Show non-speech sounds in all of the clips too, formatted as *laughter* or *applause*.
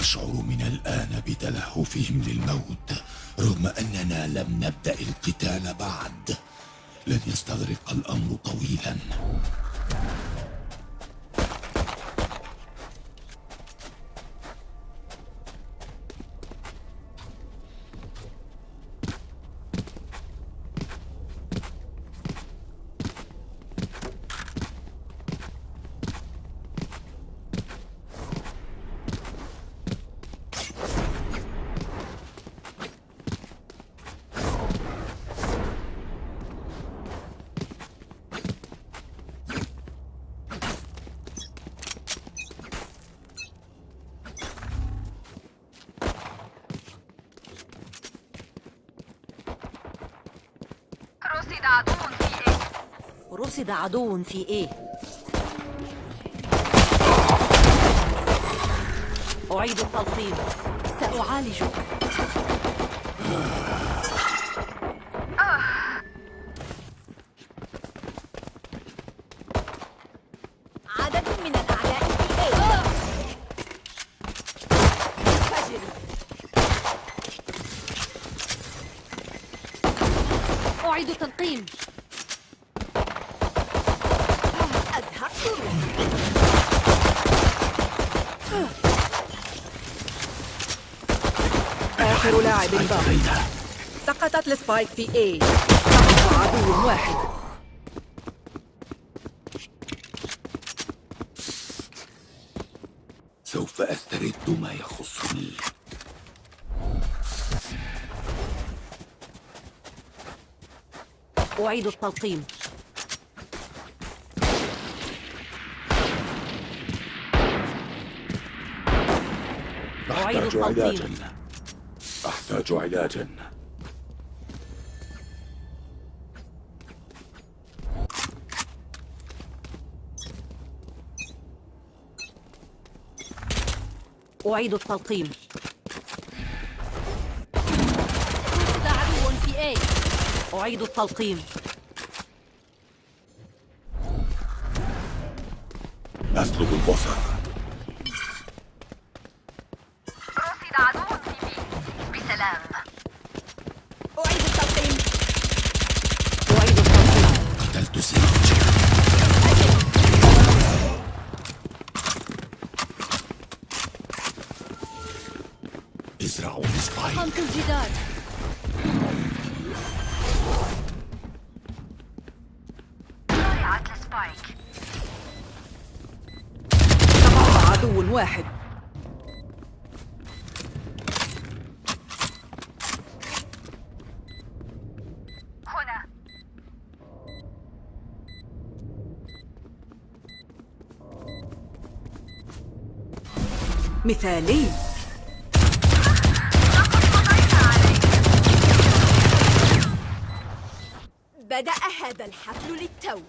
أشعر من الآن بتلهفهم للموت رغم أننا لم نبدأ القتال بعد. لن يستغرق الأمر طويلا. رصد عدو في إيه أعيد التلقيم. سأعالجك عدد من الأعداء في إيه فجر أعيد التلقيم أزهقت روحي آخر لاعب باقي سقطت السبايك في A. تبقى عدو واحد. سوف أسترد ما يخصني أعيد التلقيم. أعيد التلقيم. أحتاج علاجا أعيد التلقيم. رصد عدو في إيه أعيد التلقيم. أسلب البصر. مثالي. بدأ هذا الحفل للتو.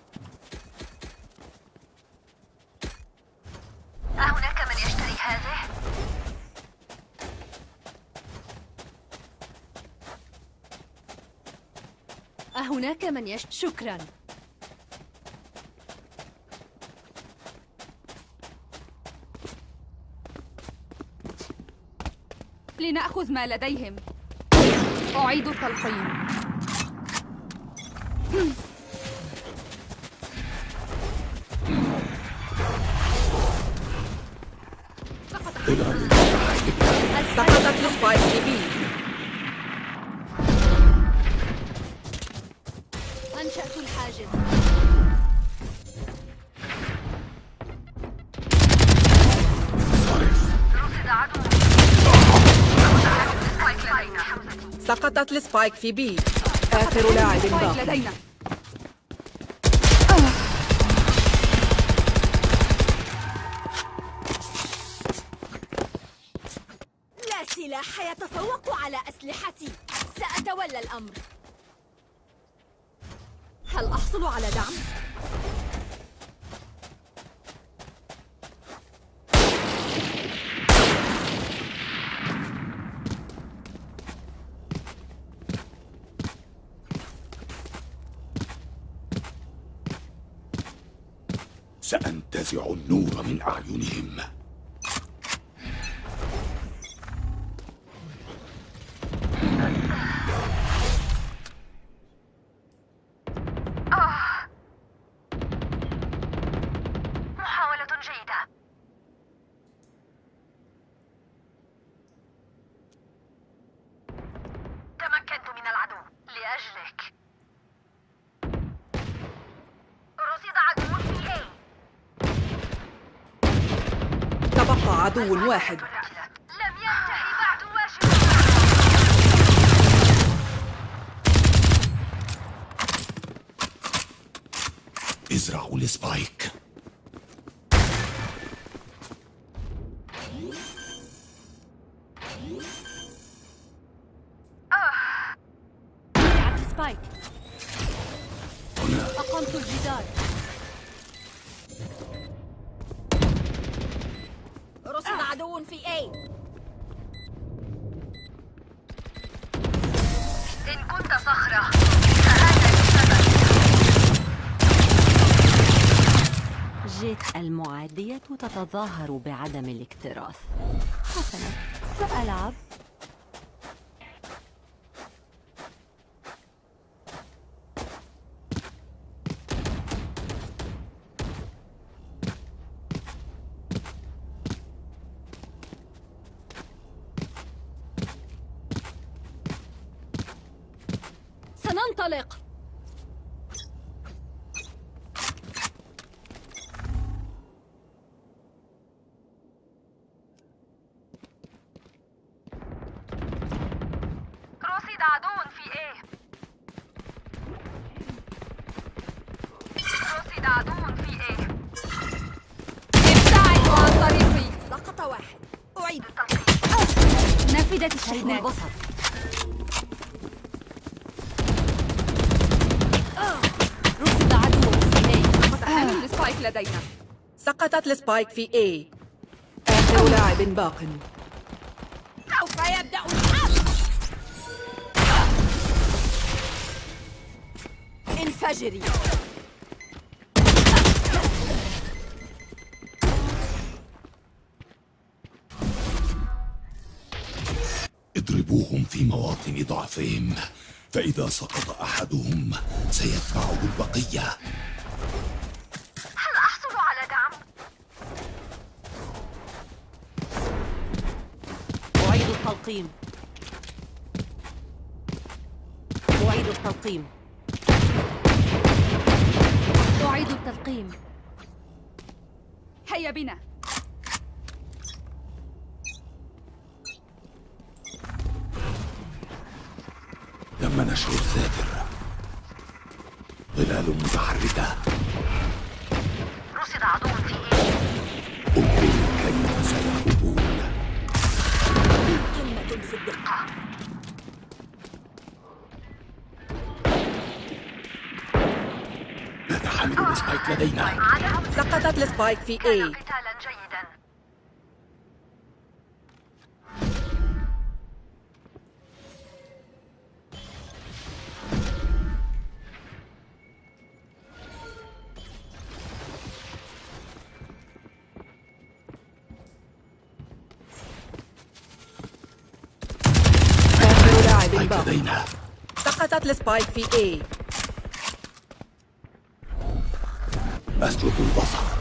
أهناك من يشتري هذه؟ أهناك من يش شكرا. لنأخذ ما لديهم. أعيد التلقيم سقطت السبايك في B آخر لاعب باقي. لدينا. لا سلاح يتفوق على أسلحتي. سأتولى الأمر. هل أحصل على دعم؟ Üneyim. تبقى عدو واحد. لم ينتهي بعد واجب إزرعوا السبايك. تتظاهر بعدم الاكتراث. حسنا سألعب. سننطلق رصد عدو في A رصد عدو في A ابتعدوا عن طريقي سقط واحد أعيد نفدت شيء الشحنات البصر رصد عدو في A قد حمل ال spike لدينا ال spike في A. آخر لاعب باق سوف يبدأ الحرب انفجري اضربوهم في مواطن ضعفهم فإذا سقط أحدهم سيتبعه البقية هل أحصل على دعم؟ أعيد التلقيم. أعيد التلقيم. أعيد التلقيم. هيا بنا. تم نشر الساتر ظلال متحركة في قتالا جيدا spike باق لدينا سقطت ال spike في A. أسلب البصر.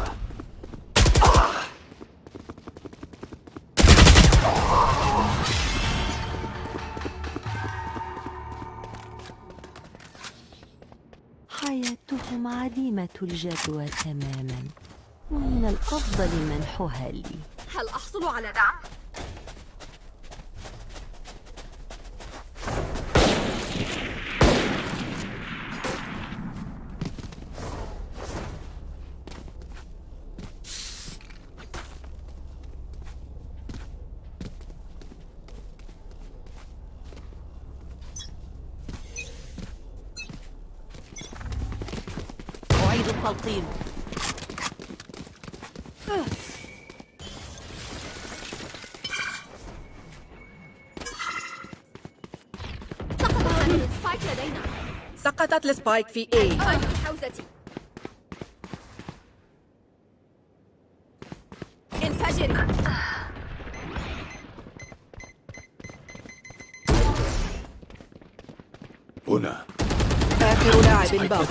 الجدوى تماما ومن الأفضل منحها لي. هل أحصل على دعم؟ لدينا سقطت السبايك في في حوزتي انفجري هنا. آخر لاعب سبايك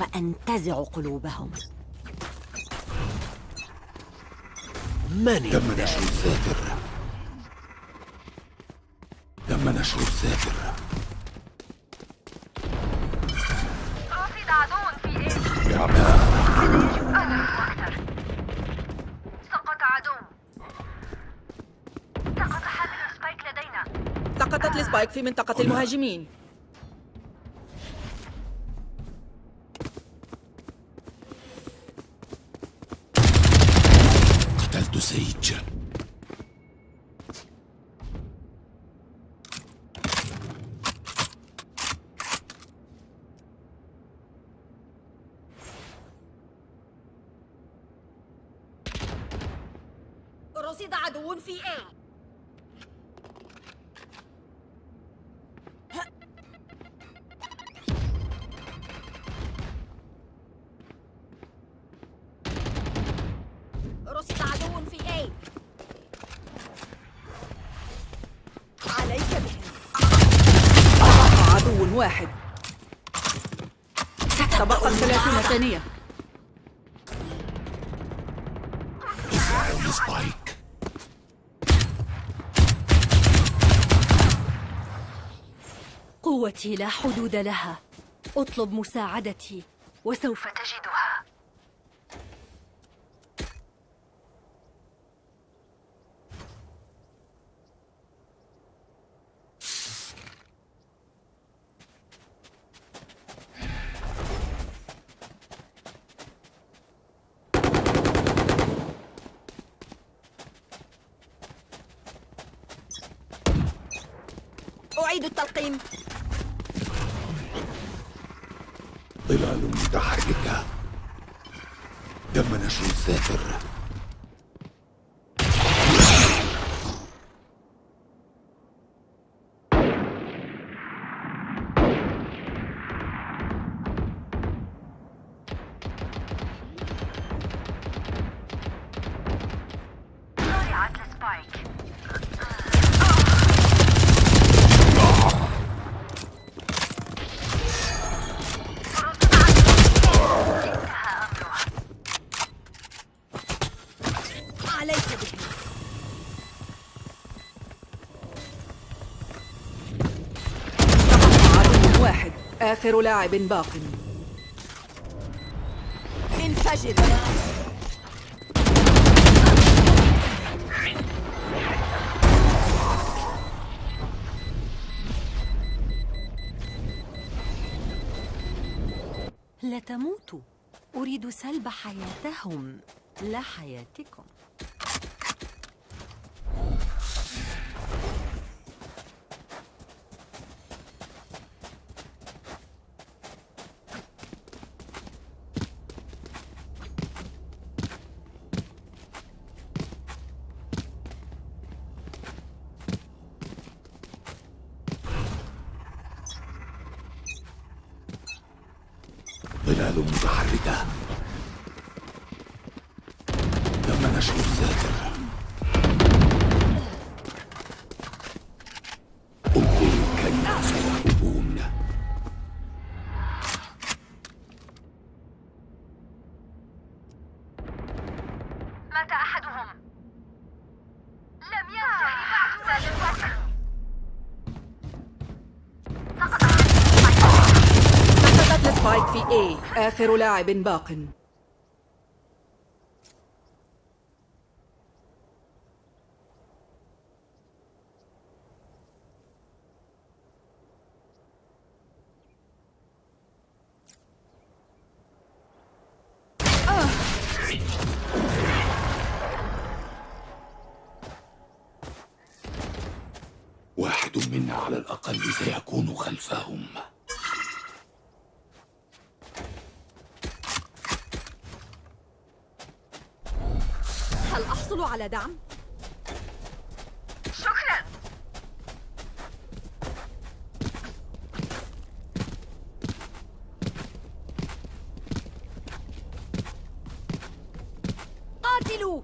سوف أنتزع قلوبهم. من تم نشر الساتر تم نشر الساتر عدو في A أكثر سقط عدو سقط حامل spike لدينا. سقطت ال spike في منطقة المهاجمين. واحد. تبقى ثلاثين ثانية. قوتي لا حدود لها. اطلب مساعدتي وسوف فتجدها آخر لاعب باق. انفجر. تموتوا أريد سلب حياتهم. لا حياتكم. ظلال متحركة. تم نشر الساتر آخر لاعب باق. أحصل على دعم؟ شكرا. قاتلوا.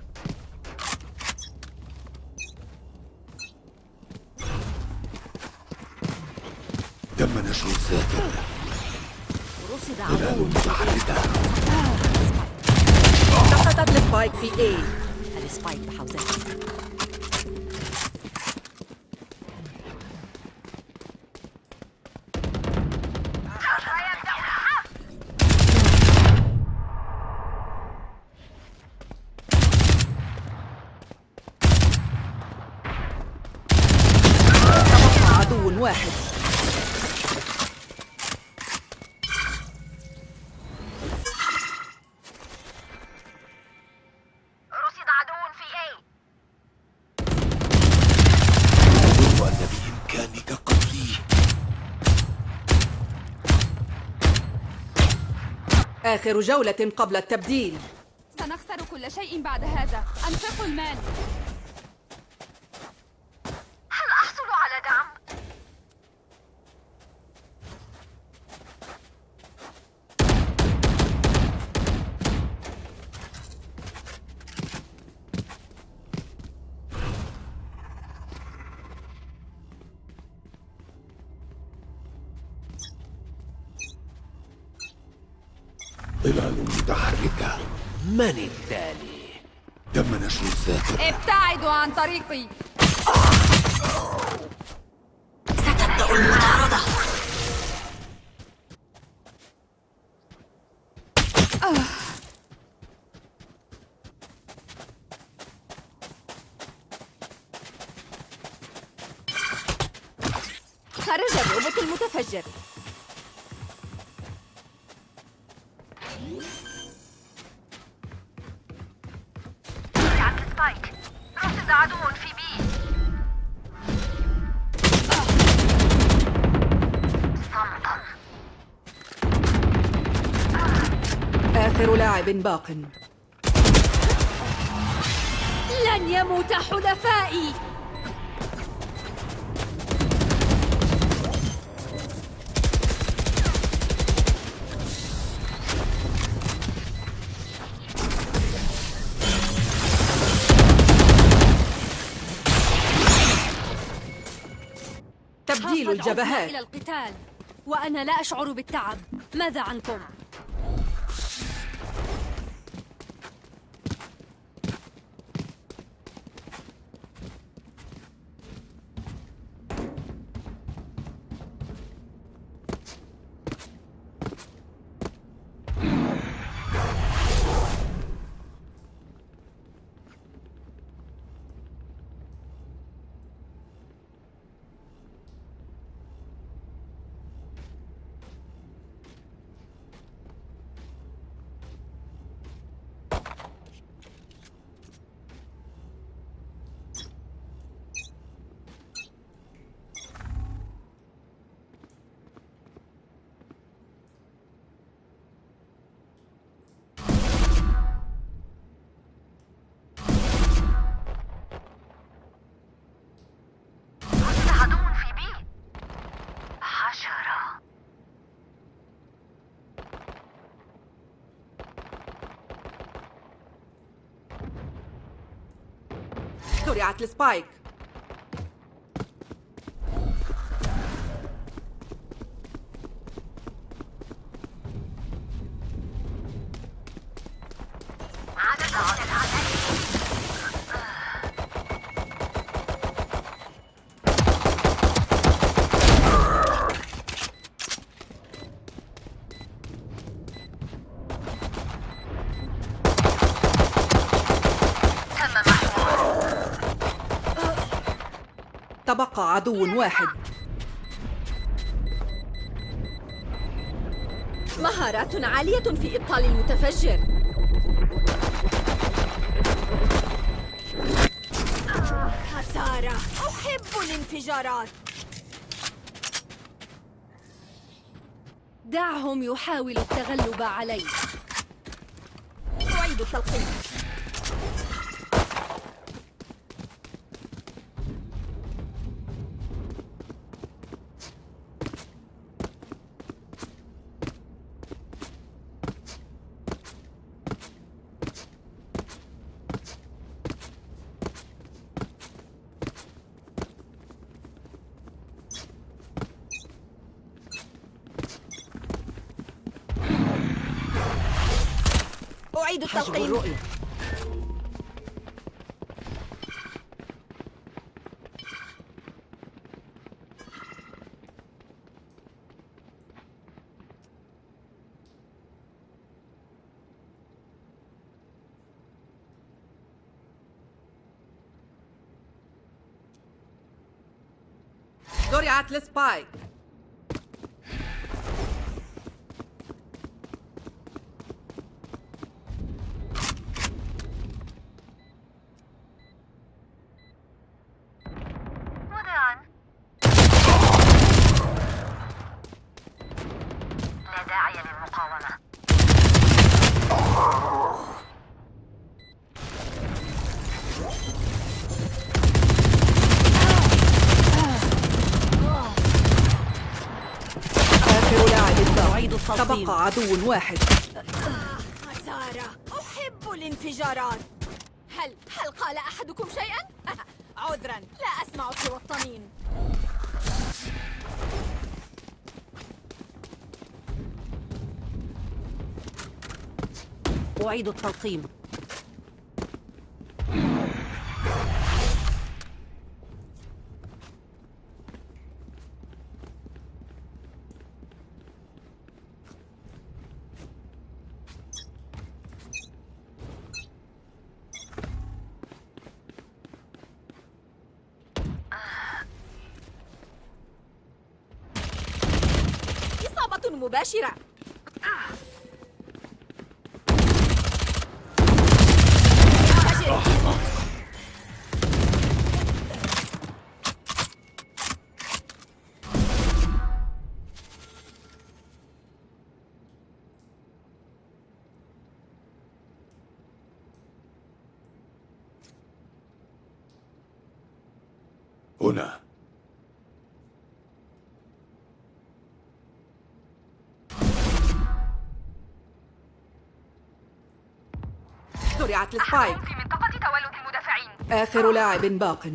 تم نشر الذاكرة. رصد عدو. متحركة آه. سقطت السبايك في إيه السبايك بحوزتها تبقى آخر جولة قبل التبديل. سنخسر كل شيء بعد هذا. أنفقوا المال. من التالي. تم نشر الذاكرة. ابتعدوا عن طريقي. ستبدأ المطاردة خرج الروبوت المتفجر. آخر لاعب باق. لن يموت حلفائي. تبديل الجبهات. إلى القتال وأنا لا أشعر بالتعب. ماذا عنكم؟ زرعت السبايك. عدو واحد. مهارات عالية في إبطال المتفجر. خسارة. أحب الانفجارات. دعهم يحاولوا التغلب علي أعيد التلقيم أعيد التلقيم الرؤية. زرعت السبايك مذيعا لا داعي للمقاومة آخر لاعب باق أعيد تبقى عدو واحد. خسارة أحب الانفجارات. هل هل قال أحدكم شيئا؟ *laughs* عذرا لا أسمع سوى الطنين. أعيد التلقيم. زرعت السبايك في منطقة تولد المدافعين. آخر لاعب باق.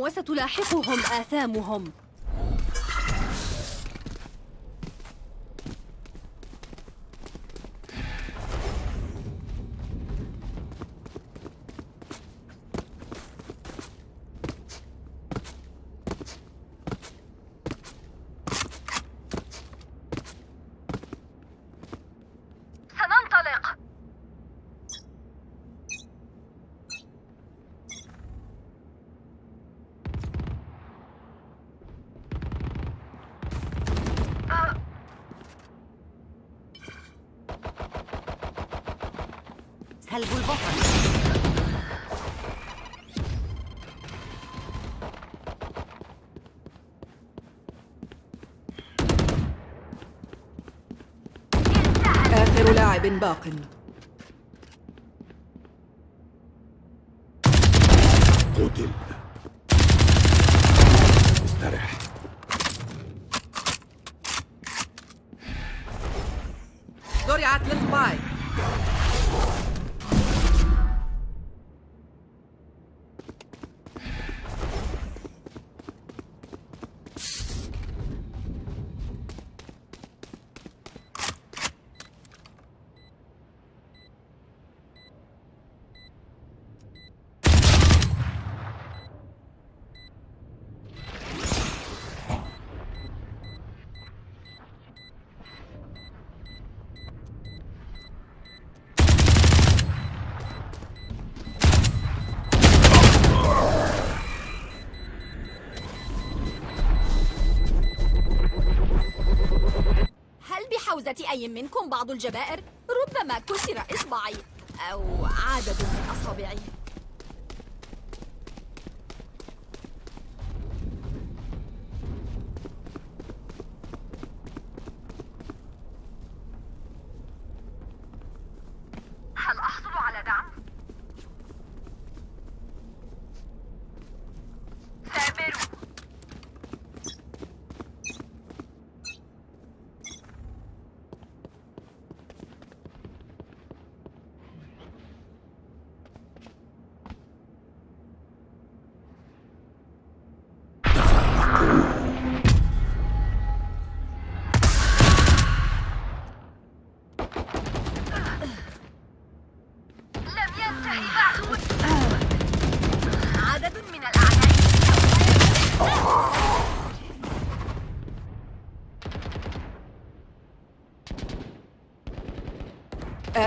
وستلاحقهم آثامهم سننطلق سلب البطل آخر لاعب باق. أي منكم بعض الجبائر؟ ربما كسر إصبعي أو عدد من أصابعي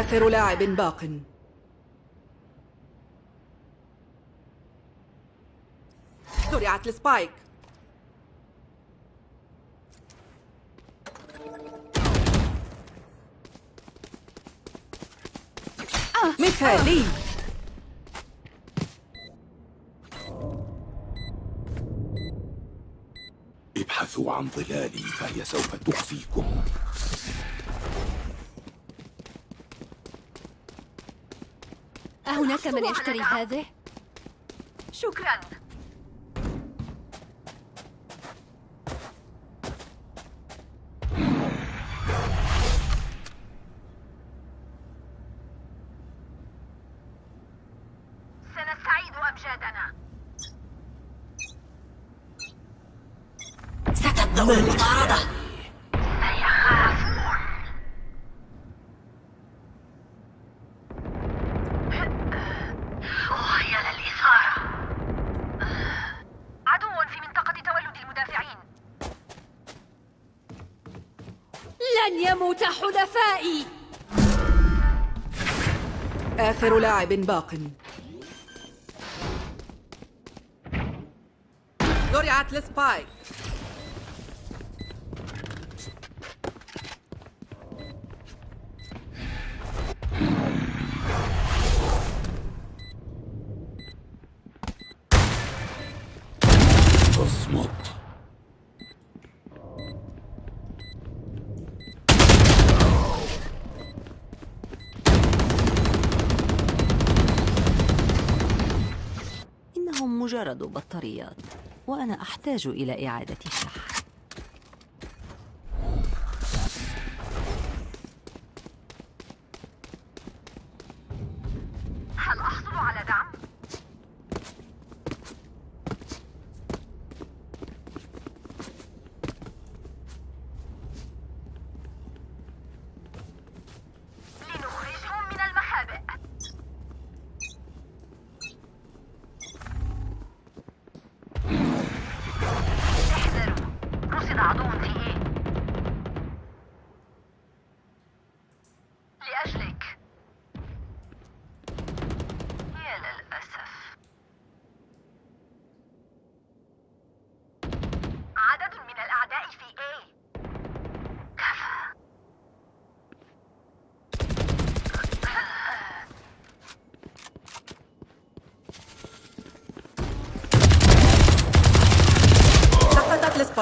آخر لاعب باق. زرعت السبايك. مثالي ابحثوا عن ظلالي فهي سوف تخفيكم. أهناك من يشتري هذه؟ شكرا. سنستعيد أمجادنا. ستبدأ المطاردة. آخر لاعب باق. زرعت السبايك بطاريات وأنا أحتاج إلى إعادة الشحن.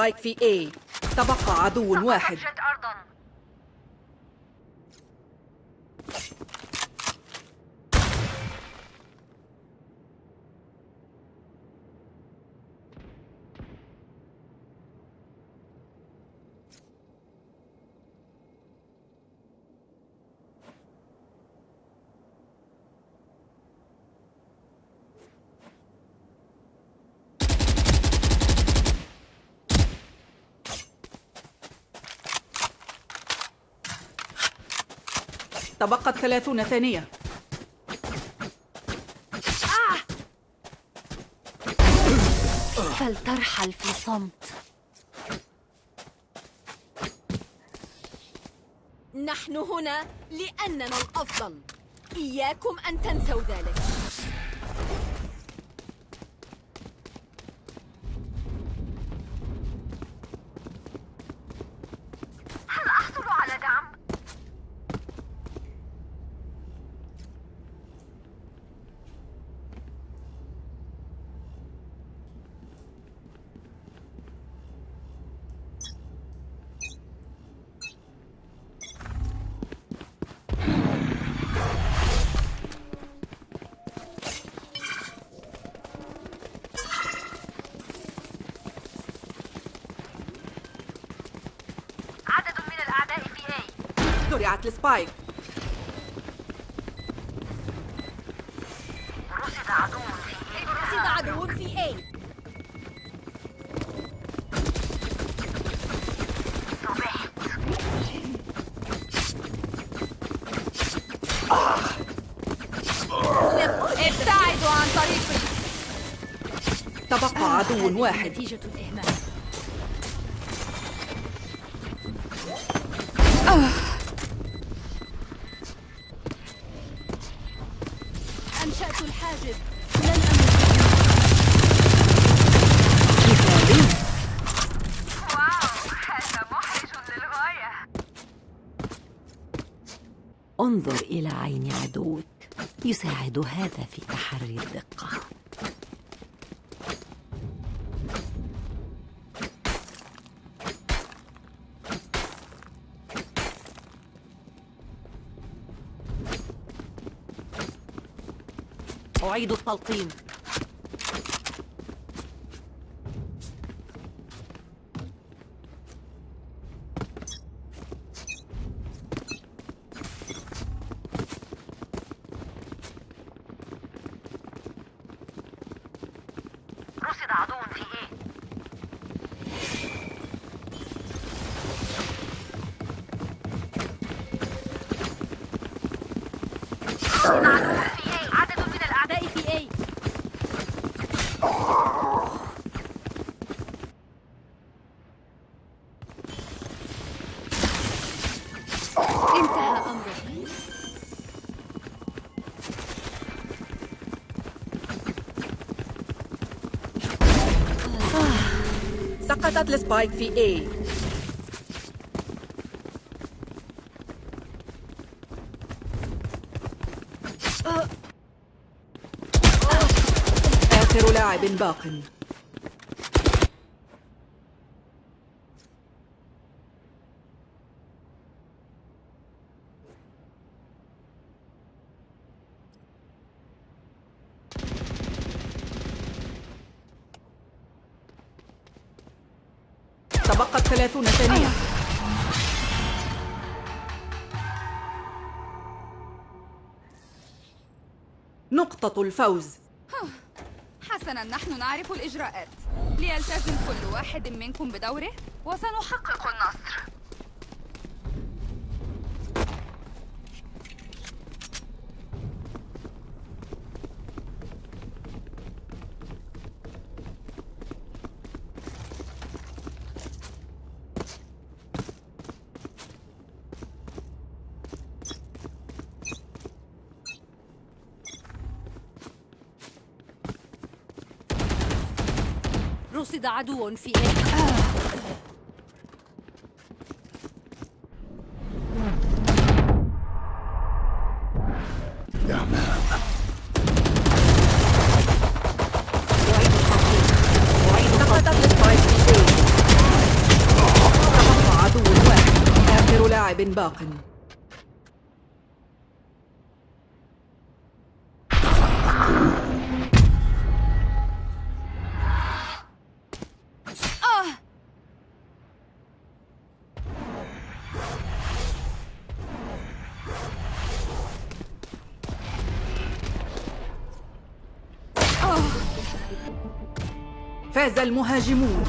السبايك في A. تبقى عدو واحد. تبقت ثلاثون ثانية. فلترحل في صمت. نحن هنا لأننا الأفضل. إياكم أن تنسوا ذلك. وقت السبايك رصد عدو في ابتعدوا عن طريقي تبقى عدو واحد. نتيجة الإهمال. انظر إلى عين عدوك. يساعد هذا في تحري الدقة. أعيد التلقيم رصد عدو في إيه رصد عدو في إيه عدد من الاعداء في إيه انتهى أمرك سقطت السبايك في A. آخر لاعب باق تبقت ثلاثون ثانية نقطة الفوز. حسنا نحن نعرف الإجراءات. ليلتزم كل واحد منكم بدوره وسنحقق النصر. رصد عدو في إيه؟ فاز المهاجمون.